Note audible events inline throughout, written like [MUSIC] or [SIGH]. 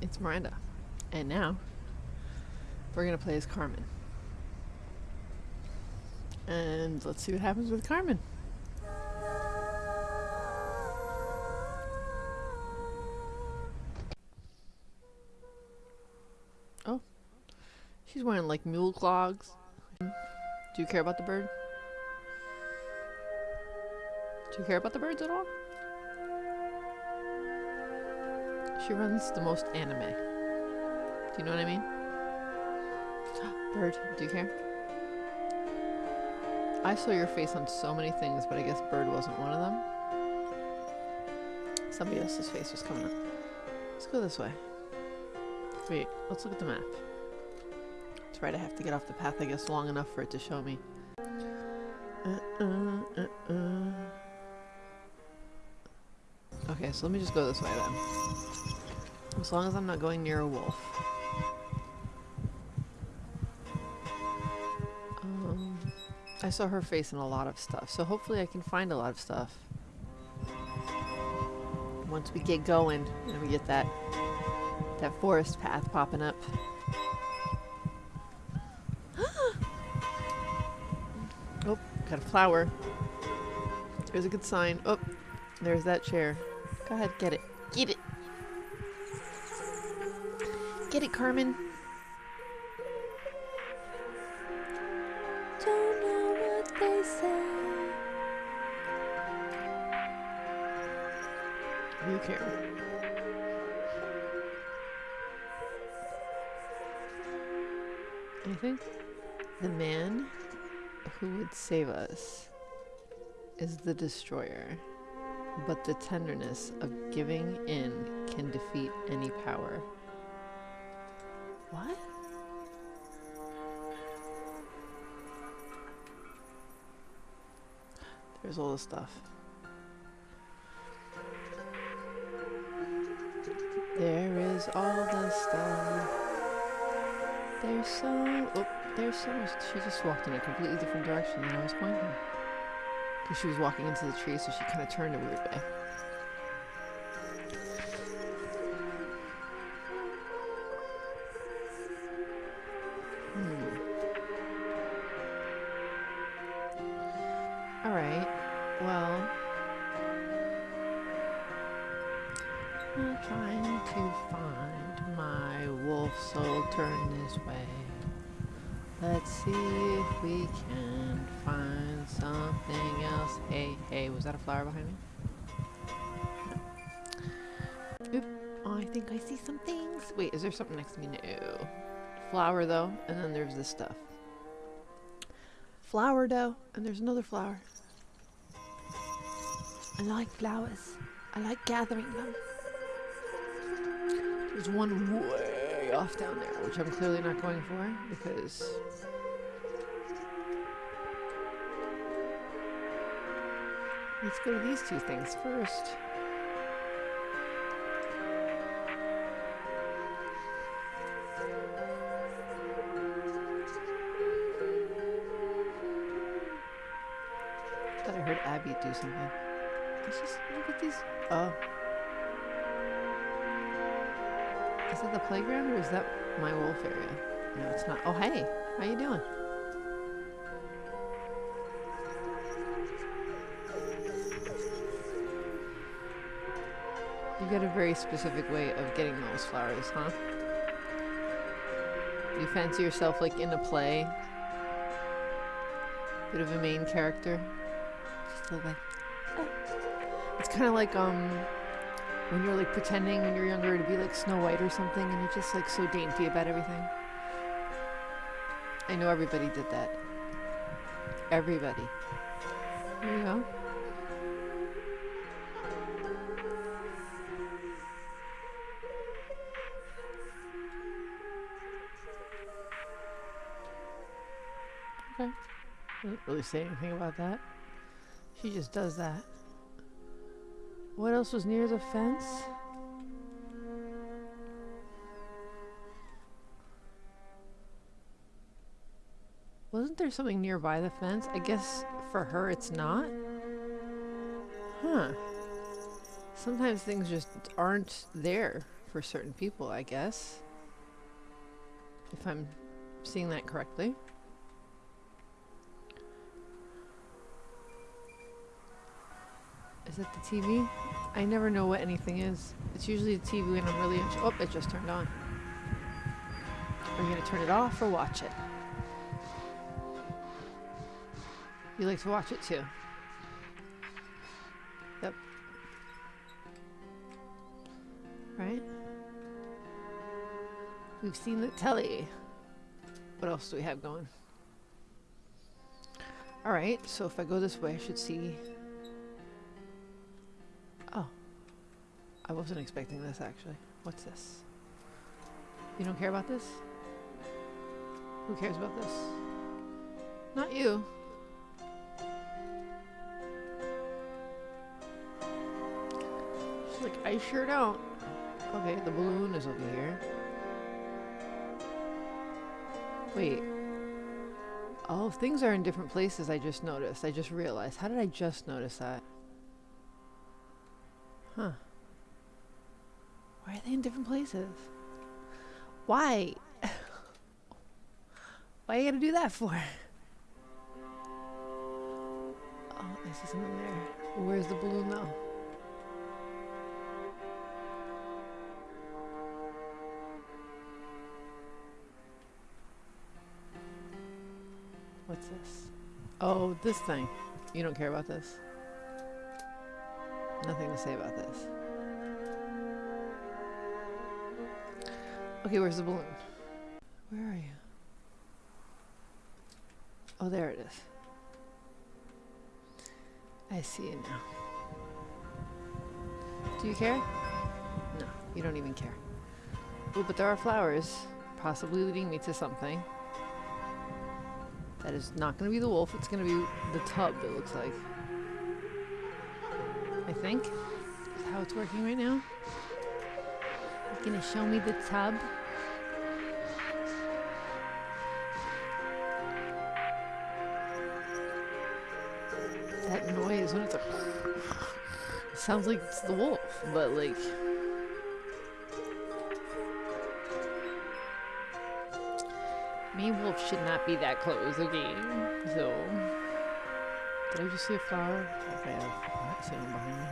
It's Miranda. And now, we're gonna play as Carmen. And let's see what happens with Carmen. Oh. She's wearing like mule clogs. Do you care about the bird? Do you care about the birds at all? She runs the most anime. Do you know what I mean? [GASPS] Bird, do you care? I saw your face on so many things, but I guess bird wasn't one of them. Somebody else's face was coming up. Let's go this way. Wait, let's look at the map. That's right, I have to get off the path, I guess, long enough for it to show me. Uh, uh, uh, uh. Okay, so let me just go this way then. As long as I'm not going near a wolf. Um, I saw her face in a lot of stuff, so hopefully I can find a lot of stuff. Once we get going and we get that that forest path popping up. [GASPS] oh, got a flower. There's a good sign. Oh, there's that chair. Go ahead, get it. Carmen. Don't know what they say. You care. Anything? The man who would save us is the destroyer, but the tenderness of giving in can defeat any power. What? There's all the stuff. There is all the stuff. There's so... Oh, there's so much... She just walked in a completely different direction than I was pointing. Because she was walking into the tree, so she kind of turned a weird way. Something next to me? No. Flower though, and then there's this stuff. Flower dough, and there's another flower. I like flowers. I like gathering them. There's one way off down there, which I'm clearly not going for because let's go to these two things first. Abby do something. Let's just look at these. Oh. Is that the playground or is that my wolf area? No, it's not. Oh, hey. How are you doing? You got a very specific way of getting those flowers, huh? You fancy yourself like in a play? Bit of a main character? Like... Oh. It's kind of like, um when you're like pretending when you're younger to be like Snow White or something and you're just like so dainty about everything. I know everybody did that. Everybody. There you go. Okay. Didn't really say anything about that. She just does that. What else was near the fence? Wasn't there something nearby the fence? I guess for her it's not? Huh. Sometimes things just aren't there for certain people, I guess. If I'm seeing that correctly. Is it the TV? I never know what anything is. It's usually the TV when I'm really. Oh, it just turned on. Are you gonna turn it off or watch it? You like to watch it too. Yep. Right? We've seen the telly. What else do we have going? Alright, so if I go this way, I should see. I wasn't expecting this actually. What's this? You don't care about this? Who cares about this? Not you. She's like, I sure don't. Okay, the balloon is over here. Wait. Oh, things are in different places I just noticed. I just realized. How did I just notice that? Huh. In different places? Why? [LAUGHS] Why are you gotta do that for? Oh, I see something there. Where's the balloon though? What's this? Oh, this thing. You don't care about this? Nothing to say about this. Okay, where's the balloon? Where are you? Oh, there it is. I see it now. Do you care? No, you don't even care. Oh, but there are flowers, possibly leading me to something. That is not going to be the wolf, it's going to be the tub, it looks like. I think. Is how it's working right now. It's going to show me the tub. Sounds like it's the wolf, but like. Me and wolf should not be that close, okay? So. Did I just see a flower? Okay, I see one behind me.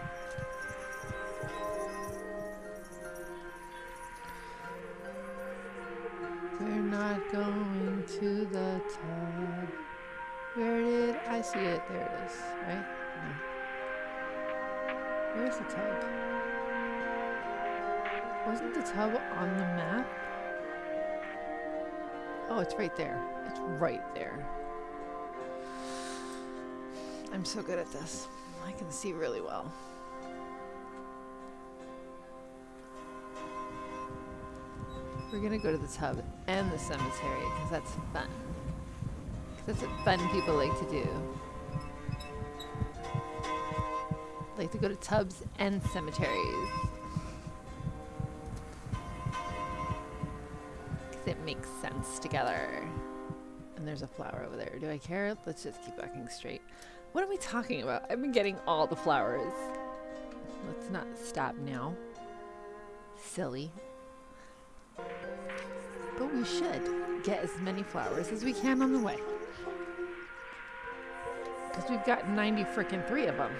We're not going to the top. Where did I see it? There it is, right? Where's the tub? Wasn't the tub on the map? Oh, it's right there. It's right there. I'm so good at this. I can see really well. We're gonna go to the tub and the cemetery because that's fun. 'Cause that's what fun people like to do. Like to go to tubs and cemeteries. Because it makes sense together. And there's a flower over there. Do I care? Let's just keep walking straight. What are we talking about? I've been getting all the flowers. Let's not stop now. Silly. But we should get as many flowers as we can on the way. Because we've got 90 frickin' three of them.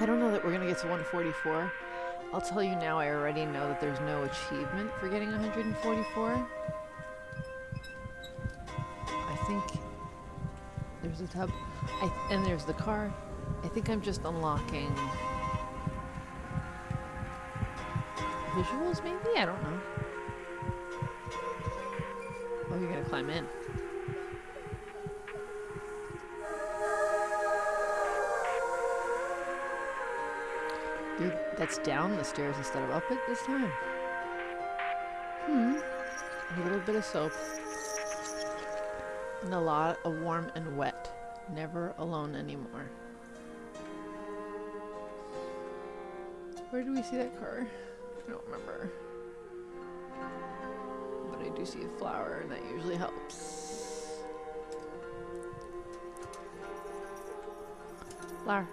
I don't know that we're going to get to 144. I'll tell you now, I already know that there's no achievement for getting 144. I think there's a tub. I, and there's the car. I think I'm just unlocking visuals, maybe? I don't know. Oh, you're gonna climb in. That's down the stairs instead of up it this time. Hmm. A little bit of soap. And a lot of warm and wet. Never alone anymore. Where do we see that car? I don't remember. But I do see a flower, and that usually helps. Flower.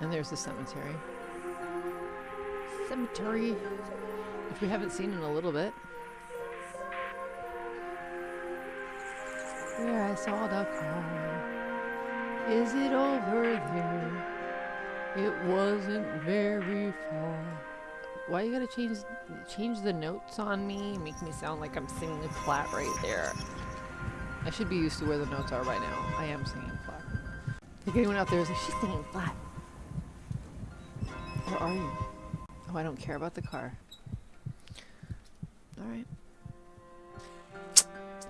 And there's the cemetery. Cemetery, which we haven't seen in a little bit. Where I saw the car. Is it over there? It wasn't very far. Why you gotta change change the notes on me? Make me sound like I'm singing flat right there. I should be used to where the notes are by now. I am singing flat. If anyone out there is like, she's singing flat. Where are you? Oh, I don't care about the car. Alright.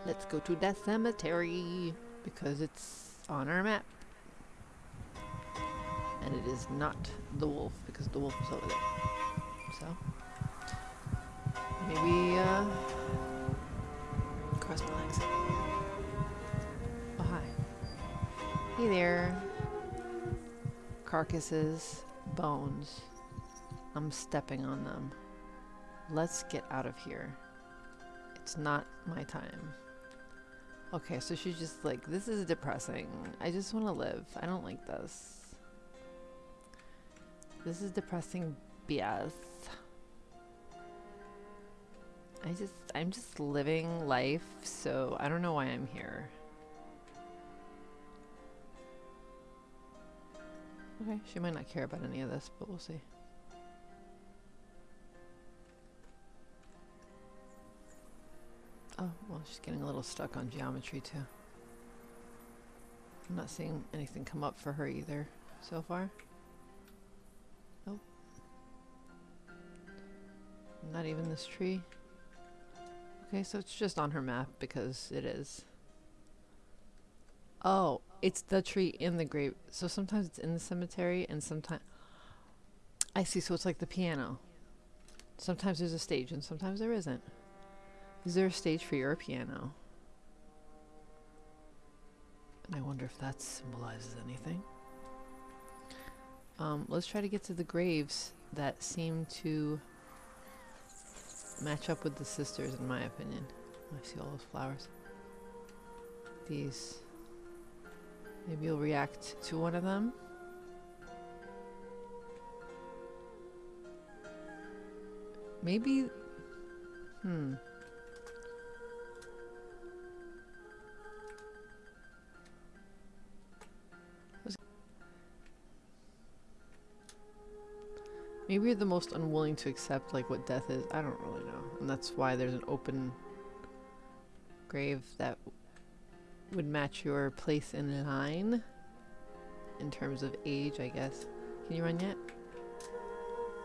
Let's go to that cemetery because it's on our map. And it is not the wolf because the wolf is over there. So, maybe, uh, cross my legs. Oh, hi. Hey there. Carcasses, bones. I'm stepping on them. Let's get out of here. It's not my time. Okay, so she's just like, this is depressing. I just want to live. I don't like this. This is depressing BS. I just, I'm just living life, so I don't know why I'm here. Okay, she might not care about any of this, but we'll see. Oh, well, she's getting a little stuck on geometry, too. I'm not seeing anything come up for her either, so far. Nope. Not even this tree. Okay, so it's just on her map because it is. Oh, it's the tree in the grave. So sometimes it's in the cemetery and sometimes... I see, so it's like the piano. Sometimes there's a stage and sometimes there isn't. Is there a stage for your piano? And I wonder if that symbolizes anything. Um, let's try to get to the graves that seem to match up with the sisters, in my opinion. I see all those flowers. These. Maybe you'll react to one of them. Maybe. Hmm. Maybe you're the most unwilling to accept like what death is. I don't really know. And that's why there's an open grave that would match your place in line in terms of age, I guess. Can you run yet?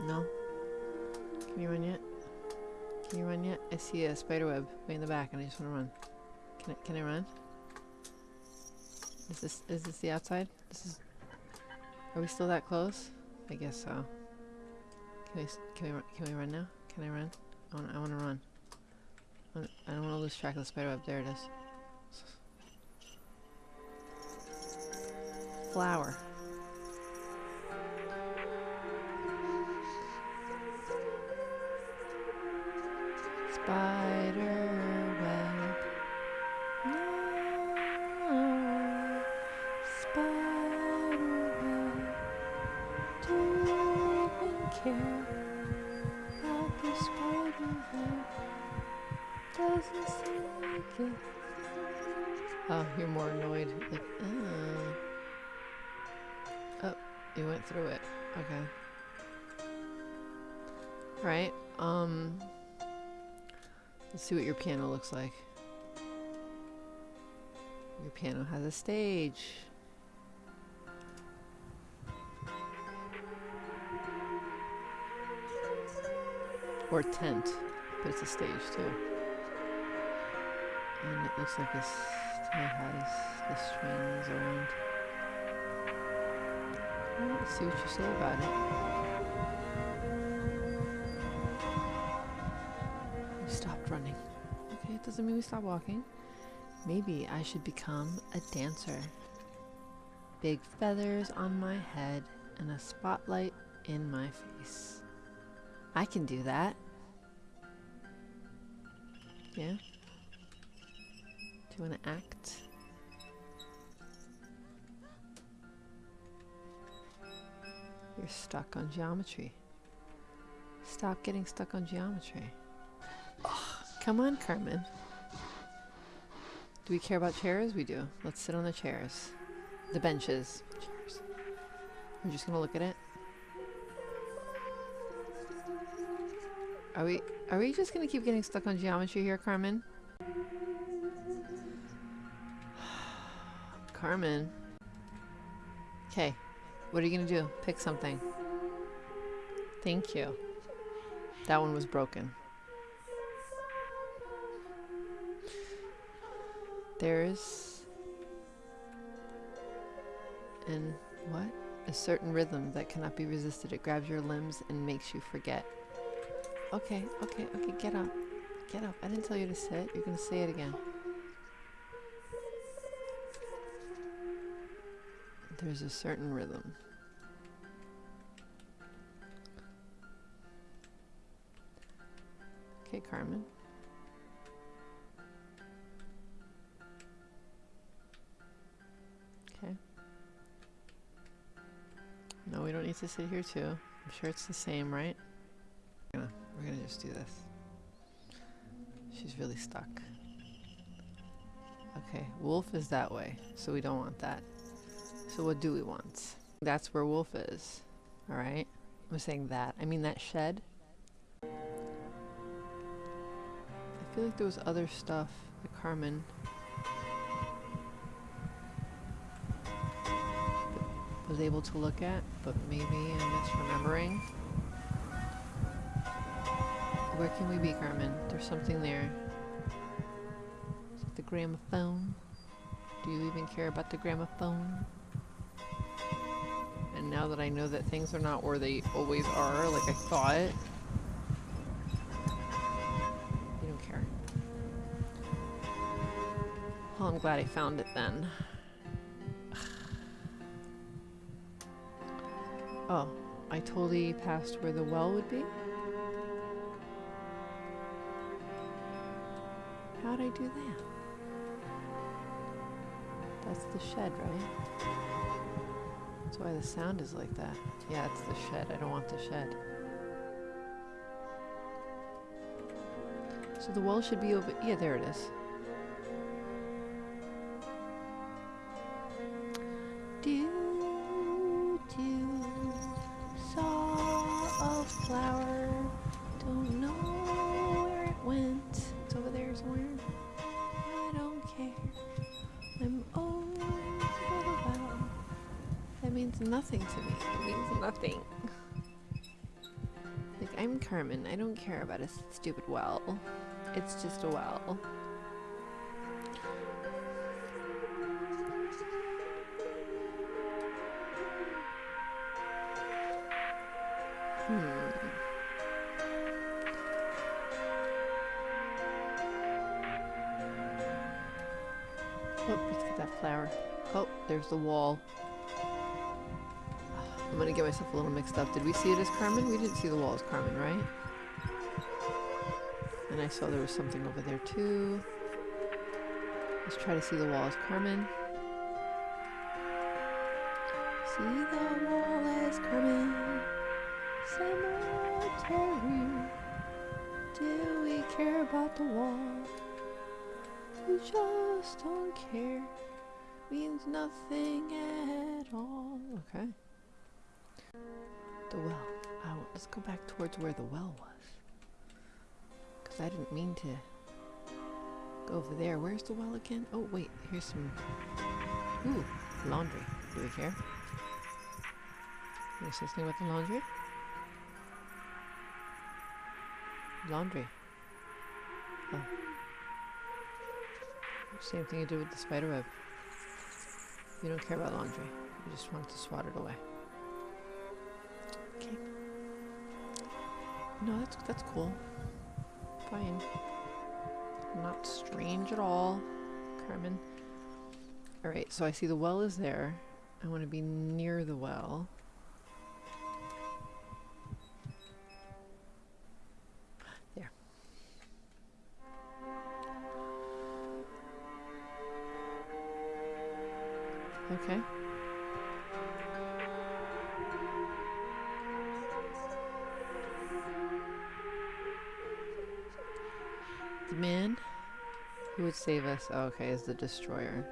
No? Can you run yet? Can you run yet? I see a spider web way in the back and I just want to run. Can I, can I run? Is this, is this the outside? This is, are we still that close? I guess so. Can we, can we, run, can we run now? Can I run? I want, I want to run. I don't want to lose track of the spider web. There it is. Flower. Spider Oh, you're more annoyed. Like, uh. Oh, you went through it. Okay. Right. Um. Let's see what your piano looks like. Your piano has a stage. Or tent, but it's a stage too. And it looks like tent has the strings around. Well, let's see what you say about it. We stopped running. Okay, it doesn't mean we stop walking. Maybe I should become a dancer. Big feathers on my head and a spotlight in my face. I can do that. Yeah? You want to act? You're stuck on geometry. Stop getting stuck on geometry. Come on, Carmen. Do we care about chairs? We do. Let's sit on the chairs. The benches. Chairs. We're just gonna look at it. Are we are we just gonna keep getting stuck on geometry here, Carmen? Carmen. Okay. What are you gonna do? Pick something. Thank you. That one was broken. There's and what? A certain rhythm that cannot be resisted. It grabs your limbs and makes you forget. Okay, okay, okay, get up. Get up. I didn't tell you to sit. You're gonna say it again. There's a certain rhythm. Okay, Carmen. Okay. No, we don't need to sit here too. I'm sure it's the same, right? We're gonna, we're gonna just do this. She's really stuck. Okay, wolf is that way, so we don't want that. So what do we want? That's where wolf is. Alright? I'm saying that. I mean that shed. I feel like there was other stuff that Carmen was able to look at, but maybe I'm misremembering. Where can we be, Carmen? There's something there. Is it the gramophone? Do you even care about the gramophone? And now that I know that things are not where they always are, like I thought, you don't care. Well, I'm glad I found it then. [SIGHS] Oh, I totally passed where the well would be? How'd I do that? That's the shed, right? That's why the sound is like that. Yeah, it's the shed. I don't want the shed. So the wall should be over... Yeah, there it is. Means nothing to me. It means nothing. Like, I'm Carmen. I don't care about a stupid well. It's just a well. Hmm. Oh, let's get that flower. Oh, there's the wall. I'm gonna get myself a little mixed up. Did we see it as Carmen? We didn't see the wall as Carmen, right? And I saw there was something over there too. Let's try to see the wall as Carmen. See the wall as Carmen. Cemetery. Do we care about the wall? We just don't care. Means nothing at all. Okay. The well. Let's go back towards where the well was. Because I didn't mean to go over there. Where's the well again? Oh, wait. Here's some... Ooh, laundry. Do we care? Can you say something about the laundry? Laundry. Oh. Same thing you did with the spider web. You don't care about laundry. You just want to swat it away. No, that's that's cool. Fine. Not strange at all, Carmen. Alright, so I see the well is there. I want to be near the well. There. Okay. Would save us? Oh, okay, is the destroyer.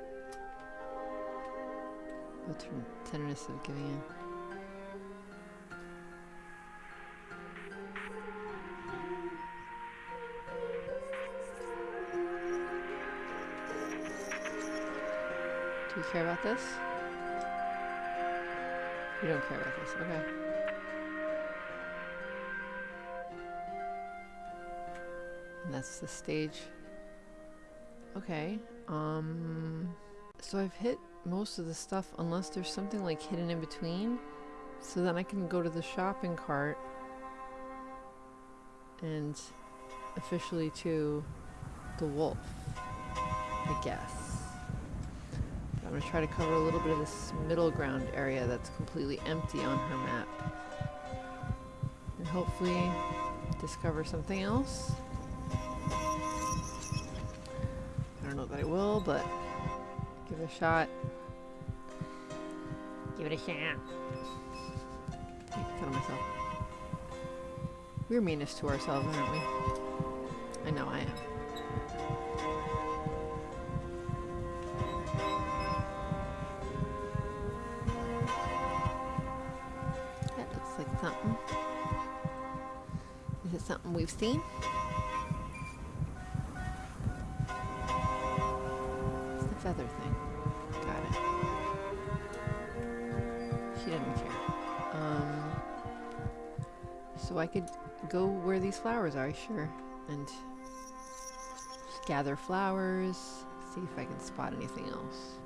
The ten- tenderness of giving in. Do you care about this? You don't care about this, okay. And that's the stage. Okay. Um so I've hit most of the stuff unless there's something like hidden in between. So then I can go to the shopping cart and officially to the wolf, I guess. But I'm gonna try to cover a little bit of this middle ground area that's completely empty on her map. And hopefully discover something else. I don't know that I will, but give it a shot. Give it a shot. Fun of myself. We're meanest to ourselves, aren't we? I know I am. That looks like something. Is it something we've seen? Feather thing. Got it. She didn't care. Um, so I could go where these flowers are, sure, and gather flowers, see if I can spot anything else.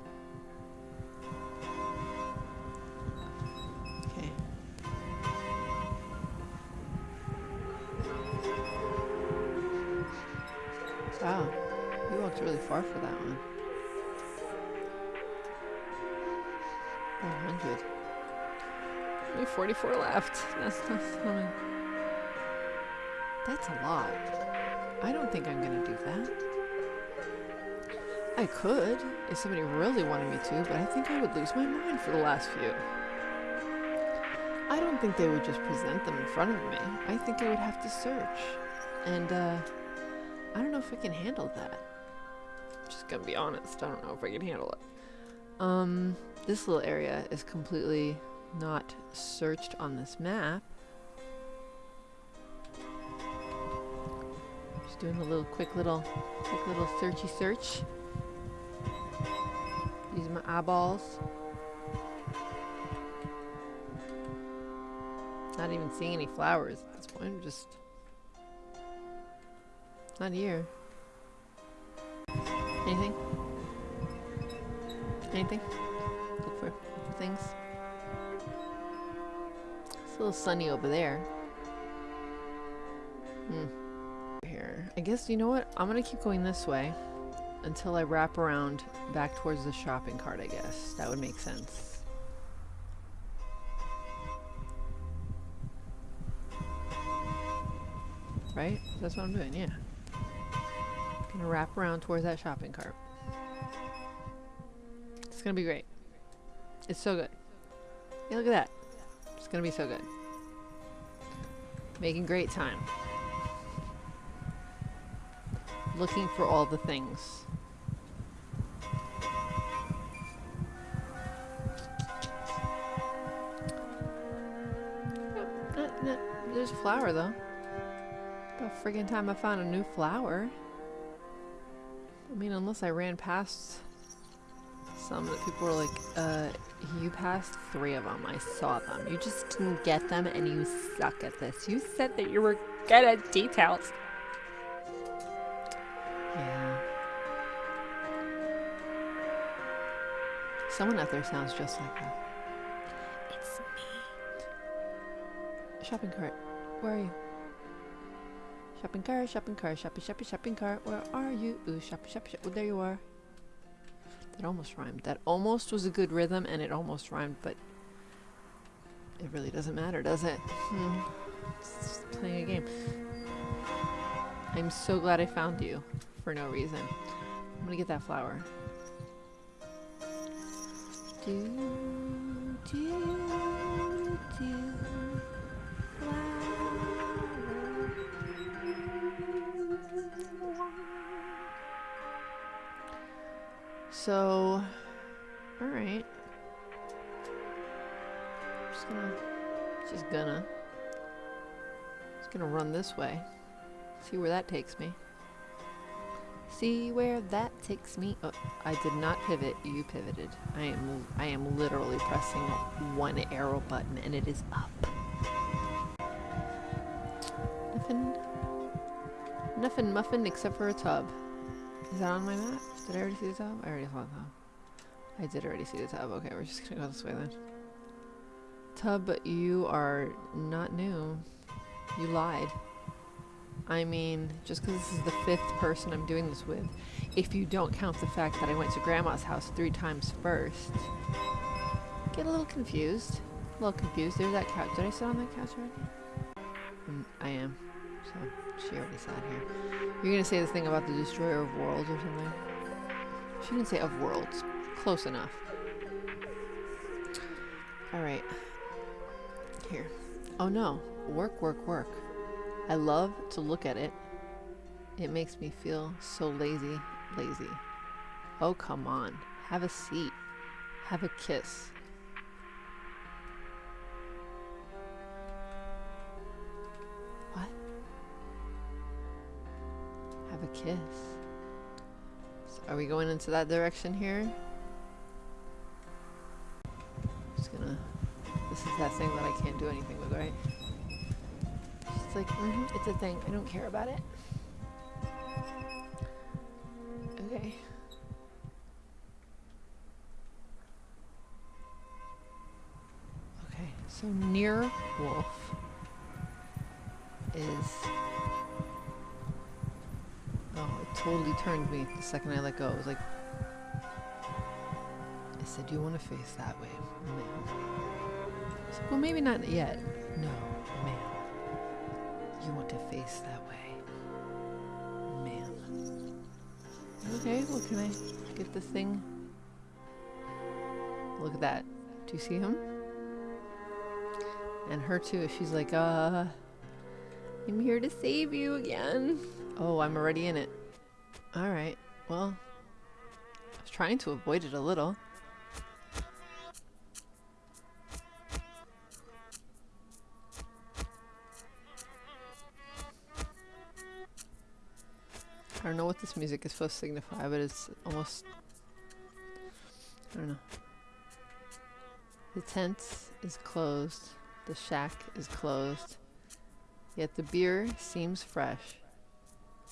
44 left. That's not something. That's a lot. I don't think I'm gonna do that. I could, if somebody really wanted me to, but I think I would lose my mind for the last few. I don't think they would just present them in front of me. I think I would have to search. And, uh, I don't know if I can handle that. Just gonna be honest, I don't know if I can handle it. Um, this little area is completely not searched on this map. Just doing a little quick little quick little searchy search. Using my eyeballs. Not even seeing any flowers at this point, just not here. Anything? Anything? Look for things. It's a little sunny over there. Hmm. Here. I guess, you know what? I'm gonna keep going this way until I wrap around back towards the shopping cart, I guess. That would make sense. Right? That's what I'm doing, yeah. Gonna wrap around towards that shopping cart. It's gonna be great. It's so good. Hey, look at that. Gonna be so good. Making great time. Looking for all the things. There's a flower though. About friggin' time I found a new flower. I mean, unless I ran past some that people were like, uh, you passed three of them. I saw them. You just didn't get them and you suck at this. You said that you were good at details. Yeah. Someone out there sounds just like that. It's me. Shopping cart. Where are you? Shopping cart, shopping cart, shopping, shopping, shopping cart. Where are you? Ooh, shopping, shopping, shopping. Oh, there you are. That almost rhymed. That almost was a good rhythm and it almost rhymed, but it really doesn't matter, does it? Hmm. It's playing a game. I'm so glad I found you for no reason. I'm gonna get that flower. Do, do, do, So, alright. Just gonna, just gonna, just gonna run this way. See where that takes me. See where that takes me. Oh, I did not pivot. You pivoted. I am I am literally pressing one arrow button and it is up. Nothing. Nothing muffin except for a tub. Is that on my map? Did I already see the tub? I already saw the tub. I did already see the tub. Okay, we're just gonna go this way then. Tub, you are not new. You lied. I mean, just because this is the fifth person I'm doing this with, if you don't count the fact that I went to Grandma's house three times first, get a little confused. A little confused. There's that couch. Did I sit on that couch already? She already sat here. You're gonna say this thing about the destroyer of worlds or something? She didn't say of worlds. Close enough. Alright. Here. Oh no. Work, work, work. I love to look at it. It makes me feel so lazy, lazy. Oh, come on. Have a seat. Have a kiss. Have a kiss. So are we going into that direction here? Just gonna... This is that thing that I can't do anything with, right? It's like, mm -hmm, it's a thing. I don't care about it. Okay. Okay, so near wolf is... totally turned me the second I let go. It was like... I said, do you want to face that way, ma'am? Like, well, maybe not yet. No, ma'am. You want to face that way. Man. Okay, well can I get this thing? Look at that. Do you see him? And her too, she's like, uh, I'm here to save you again. Oh, I'm already in it. Alright, well, I was trying to avoid it a little. I don't know what this music is supposed to signify, but it's almost... I don't know. The tent is closed. The shack is closed. Yet the beer seems fresh.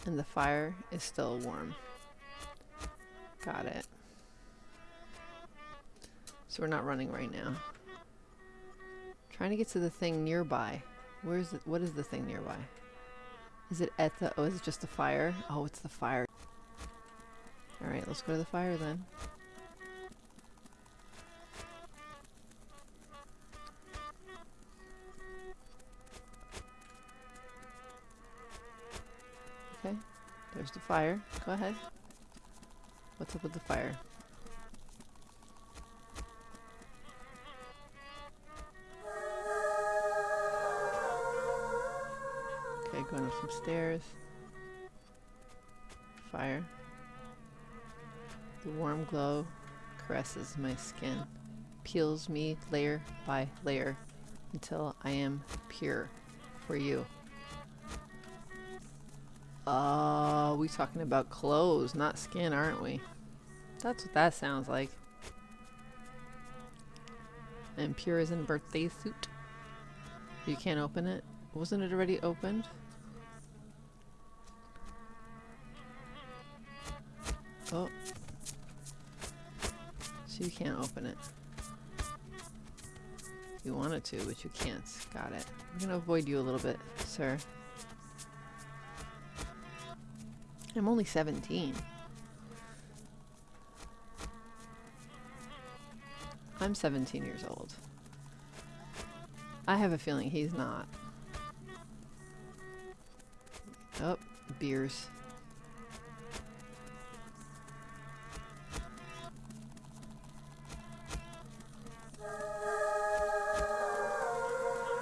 And the fire is still warm. Got it. So we're not running right now. Trying to get to the thing nearby. Where's it? What is the thing nearby? Is it at the... Oh, is it just the fire? Oh, it's the fire. Alright, let's go to the fire then. There's the fire. Go ahead. What's up with the fire? Okay, going up some stairs. Fire. The warm glow caresses my skin, peels me layer by layer until I am pure for you. Oh, we talking about clothes, not skin, aren't we? That's what that sounds like. And pure as in birthday suit. You can't open it? Wasn't it already opened? Oh. So you can't open it. You wanted to, but you can't. Got it. I'm gonna avoid you a little bit, sir. I'm only 17. I'm 17 years old. I have a feeling he's not. Oh, beers.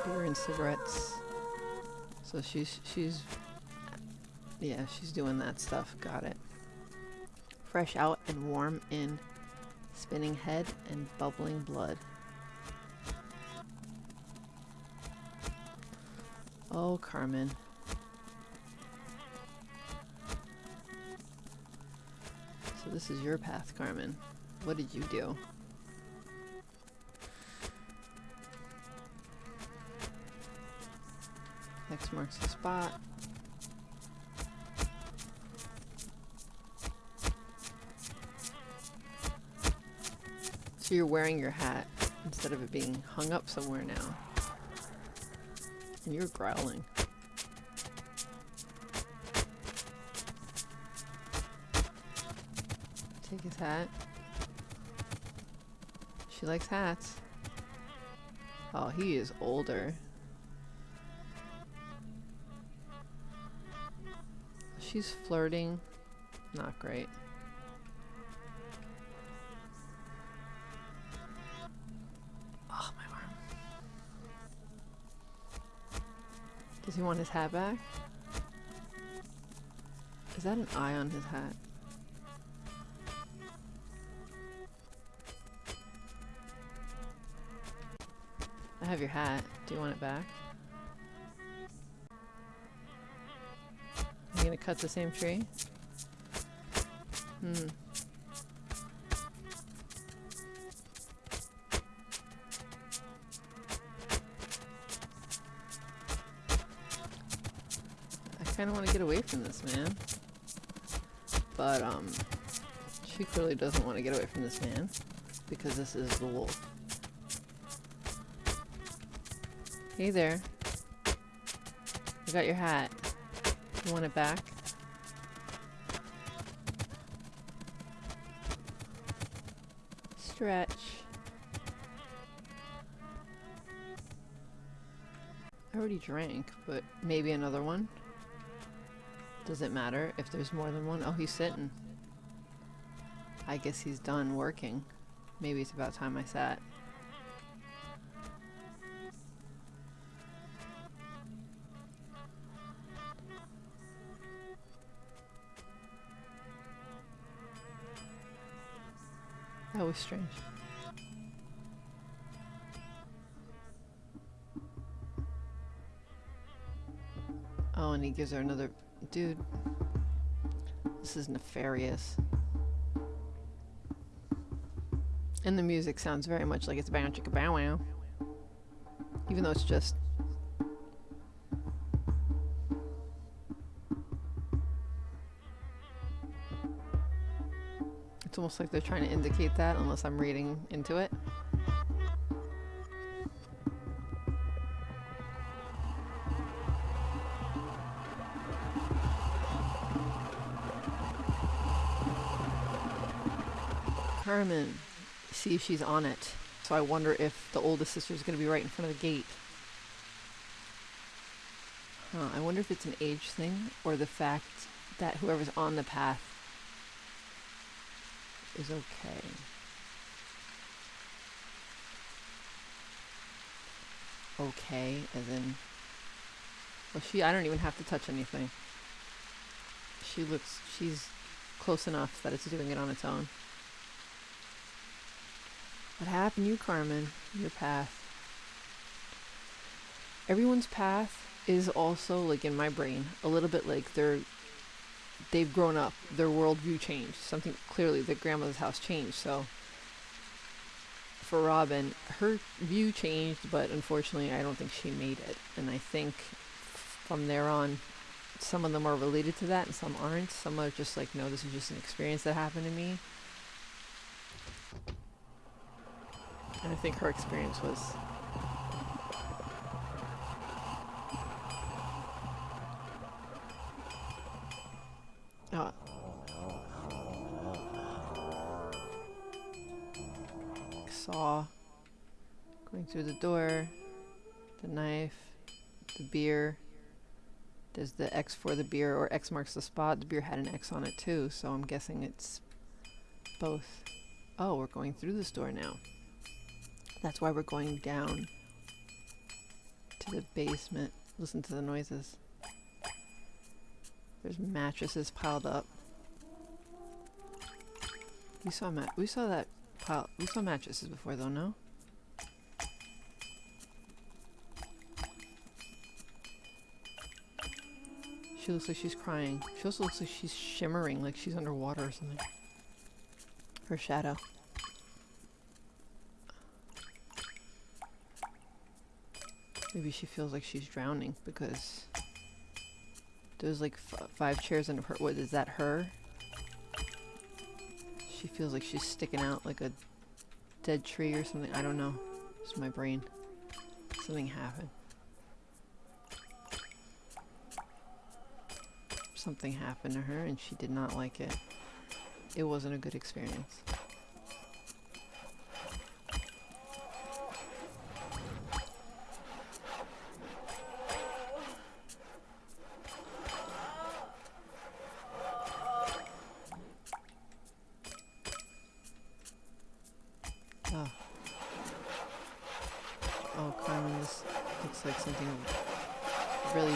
Beer and cigarettes. So she's, she's, yeah, she's doing that stuff. Got it. Fresh out and warm in. Spinning head and bubbling blood. Oh, Carmen. So this is your path, Carmen. What did you do? X marks the spot. So you're wearing your hat instead of it being hung up somewhere now. And you're growling. Take his hat. She likes hats. Oh, he is older. She's flirting. Not great. Does he want his hat back? Is that an eye on his hat? I have your hat. Do you want it back? Are you gonna cut the same tree? Hmm. I kinda wanna get away from this man. But, um, she clearly doesn't want to get away from this man. Because this is the wolf. Hey there. I got your hat. You want it back? Stretch. I already drank, but maybe another one? Does it matter if there's more than one? Oh, he's sitting. I guess he's done working. Maybe it's about time I sat. That was strange. Oh, and he gives her another... Dude. This is nefarious. And the music sounds very much like it's bow chicka bow wow. Even though it's just... It's almost like they're trying to indicate that, unless I'm reading into it. Carmen. See if she's on it. So I wonder if the oldest sister is going to be right in front of the gate. Huh, I wonder if it's an age thing or the fact that whoever's on the path is okay. Okay, as in... Well, she, I don't even have to touch anything. She looks, she's close enough that it's doing it on its own. What happened you, Carmen? Your path. Everyone's path is also, like in my brain, a little bit like they're they've grown up. Their worldview changed. Something clearly their grandmother's house changed, so for Robin, her view changed, but unfortunately I don't think she made it. And I think from there on some of them are related to that and some aren't. Some are just like, no, this is just an experience that happened to me. And I think her experience was. Saw going through the door, the knife, the beer. There's the X for the beer, or X marks the spot. The beer had an X on it too, so I'm guessing it's both. Oh, we're going through this door now. That's why we're going down to the basement. Listen to the noises. There's mattresses piled up. We saw mat. We saw that pile. We saw mattresses before, though. No. She looks like she's crying. She also looks like she's shimmering, like she's underwater or something. Her shadow. Maybe she feels like she's drowning because there's like five chairs in her. What is that? Her? She feels like she's sticking out like a dead tree or something. I don't know. It's my brain. Something happened. Something happened to her and she did not like it. It wasn't a good experience.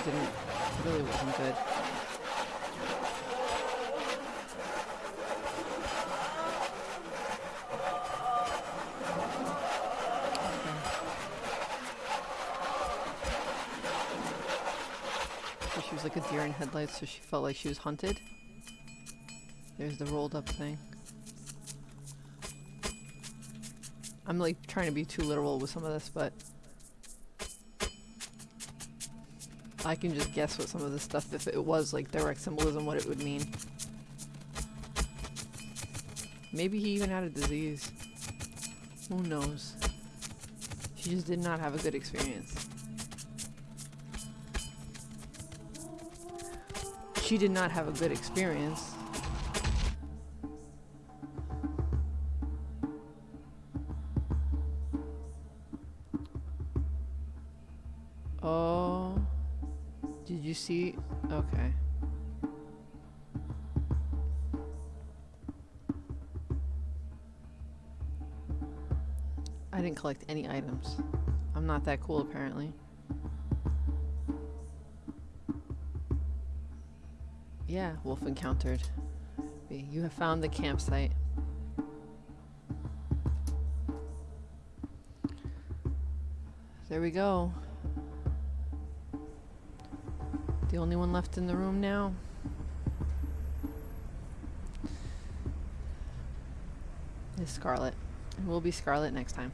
Didn't, really wasn't good. She was like a deer in headlights, so she felt like she was hunted. There's the rolled up thing. I'm like trying to be too literal with some of this, but I can just guess what some of this stuff, if it was like direct symbolism, what it would mean. Maybe he even had a disease. Who knows? She just did not have a good experience. She did not have a good experience. Oh. Did you see? Okay. I didn't collect any items. I'm not that cool apparently. Yeah, wolf encountered. You have found the campsite. There we go. The only one left in the room now. Is Scarlet. And we'll be Scarlet next time.